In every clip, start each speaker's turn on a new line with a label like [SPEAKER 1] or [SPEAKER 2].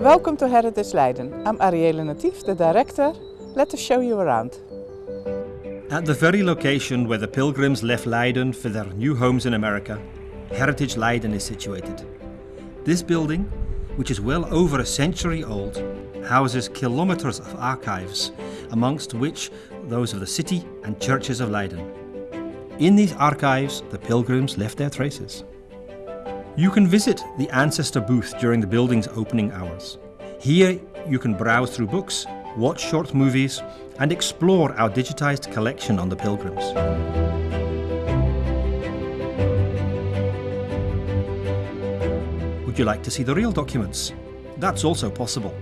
[SPEAKER 1] Welcome to Heritage Leiden. I'm Arielle Natif, the director. Let us show you around.
[SPEAKER 2] At the very location where the pilgrims left Leiden for their new homes in America, Heritage Leiden is situated. This building, which is well over a century old, houses kilometres of archives, amongst which those of the city and churches of Leiden. In these archives, the pilgrims left their traces. You can visit the Ancestor booth during the building's opening hours. Here you can browse through books, watch short movies and explore our digitized collection on the pilgrims. Would you like to see the real documents? That's also possible.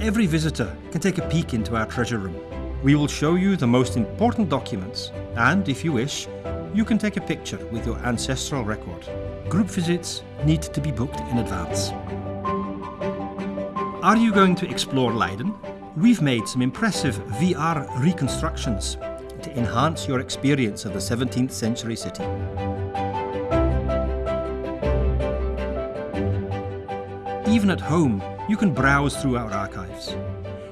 [SPEAKER 2] Every visitor can take a peek into our treasure room. We will show you the most important documents and, if you wish, you can take a picture with your ancestral record. Group visits need to be booked in advance. Are you going to explore Leiden? We've made some impressive VR reconstructions to enhance your experience of the 17th century city. Even at home, you can browse through our archives.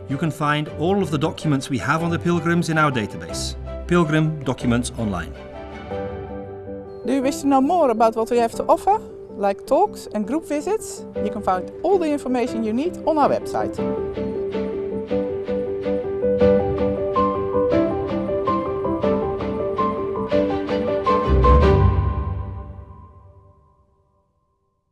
[SPEAKER 2] You can find all of the documents we have on the pilgrims in our database, Pilgrim Documents Online.
[SPEAKER 1] Do you wish to know more about what we have to offer, like talks and group visits? You can find all the information you need on our website.